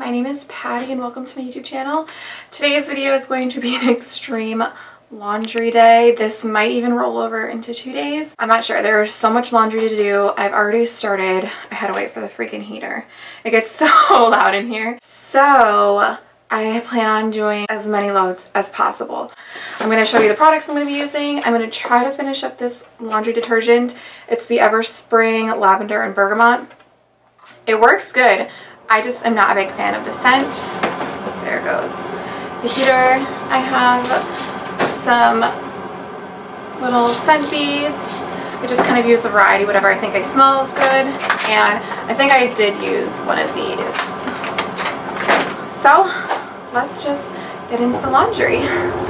My name is Patty and welcome to my YouTube channel. Today's video is going to be an extreme laundry day. This might even roll over into two days. I'm not sure. There's so much laundry to do. I've already started. I had to wait for the freaking heater. It gets so loud in here. So I plan on doing as many loads as possible. I'm going to show you the products I'm going to be using. I'm going to try to finish up this laundry detergent. It's the Everspring Lavender and Bergamot. It works good. I just am not a big fan of the scent. There goes. The heater, I have some little scent beads. I just kind of use a variety, whatever I think I smell is good. And I think I did use one of these. So let's just get into the laundry.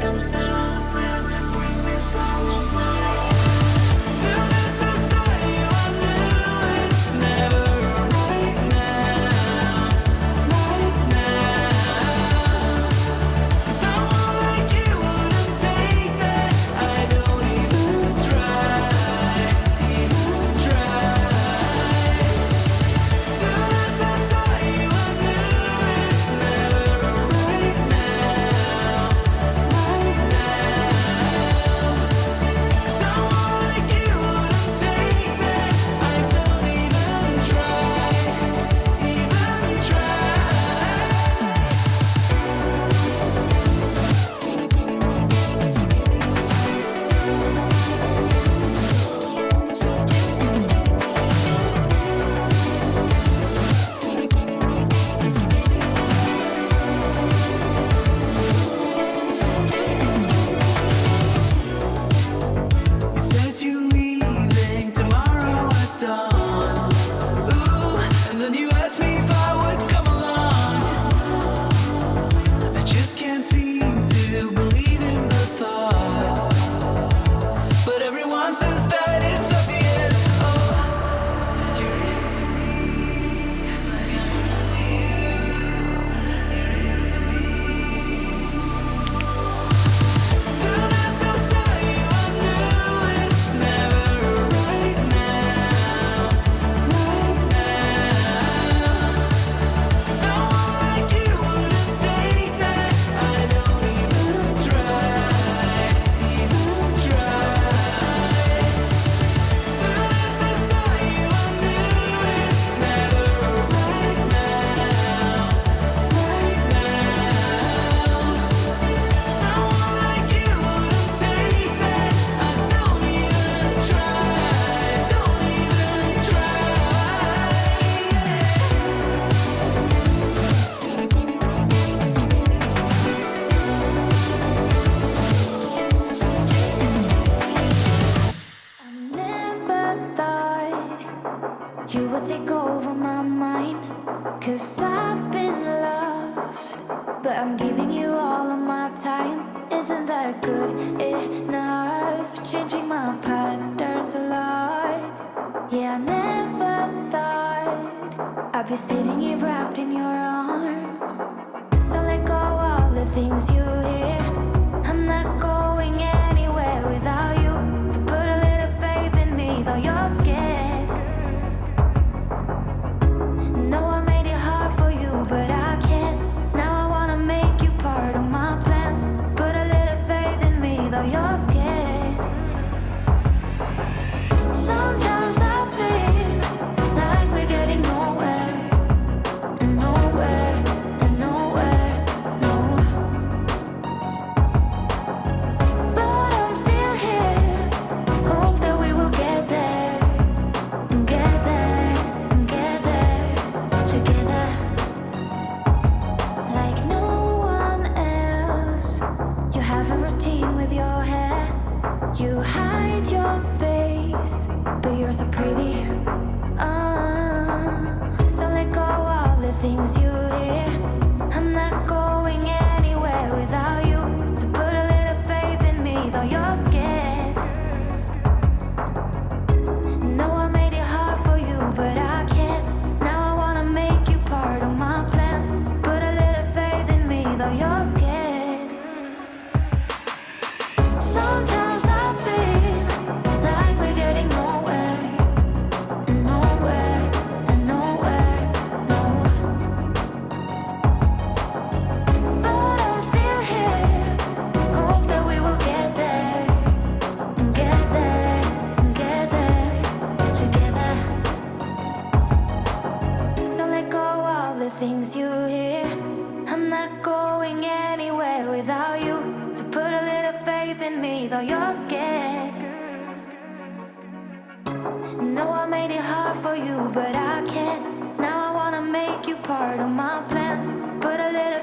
comes through. You will take over my mind Cause I've been lost. But I'm giving you all of my time. Isn't that good enough? Changing my patterns a lot. Yeah, I never thought I'd be sitting here wrapped in your arms. So let go of the things you hear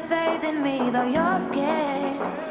faith in me, though you're scared.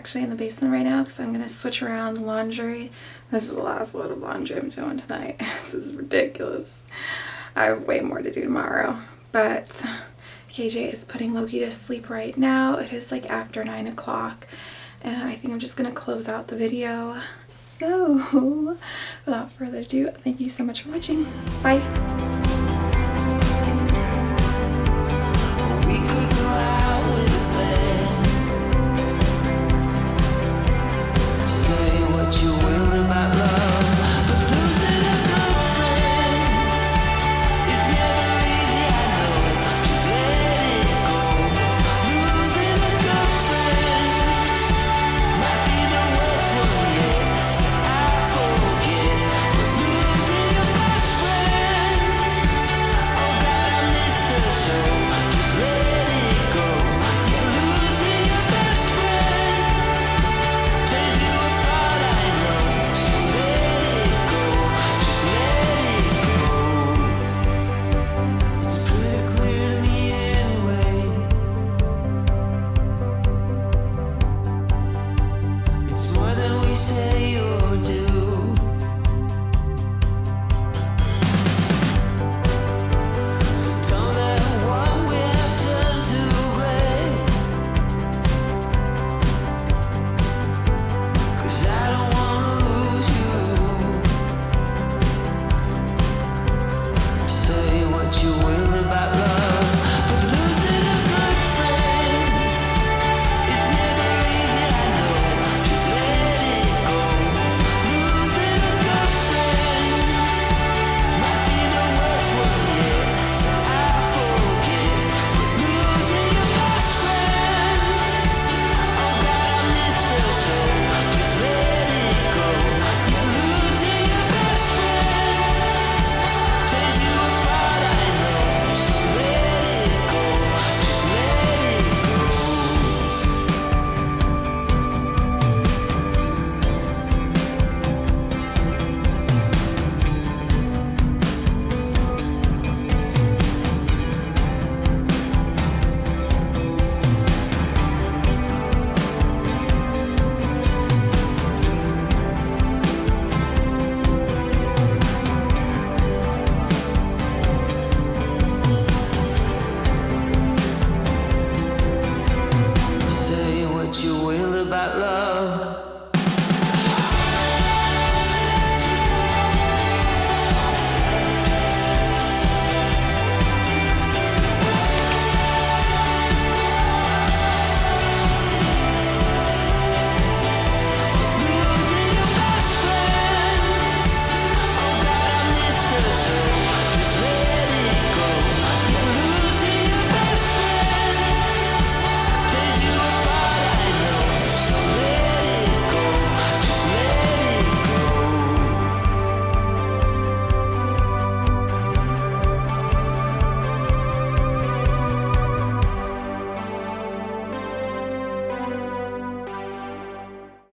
actually in the basement right now because I'm going to switch around the laundry. This is the last load of laundry I'm doing tonight. this is ridiculous. I have way more to do tomorrow. But KJ is putting Loki to sleep right now. It is like after 9 o'clock. And I think I'm just going to close out the video. So, without further ado, thank you so much for watching. Bye!